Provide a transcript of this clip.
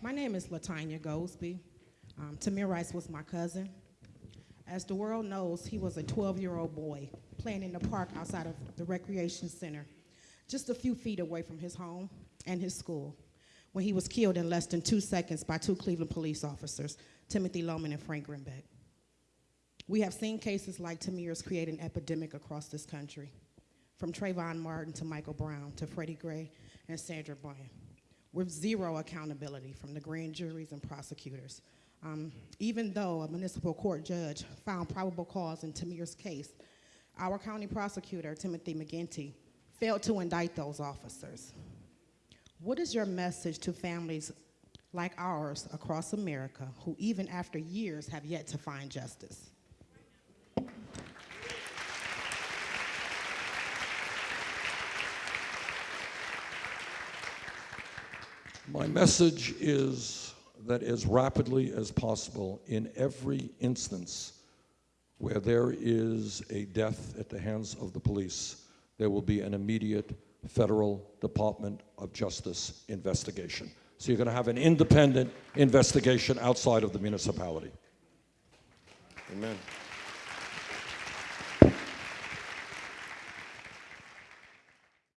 My name is Latanya Goldsby. Um, Tamir Rice was my cousin. As the world knows, he was a 12-year-old boy playing in the park outside of the recreation center, just a few feet away from his home and his school, when he was killed in less than two seconds by two Cleveland police officers, Timothy Loehmann and Frank Garmback. We have seen cases like Tamir's create an epidemic across this country, from Trayvon Martin to Michael Brown to Freddie Gray and Sandra Bland, with zero accountability from the grand juries and prosecutors. Um, even though a municipal court judge found probable cause in Tamir's case, our county prosecutor, Timothy McGinty, failed to indict those officers. What is your message to families like ours across America who, even after years, have yet to find justice? My message is that as rapidly as possible, in every instance where there is a death at the hands of the police, there will be an immediate federal Department of Justice investigation. So you're going to have an independent investigation outside of the municipality. Amen.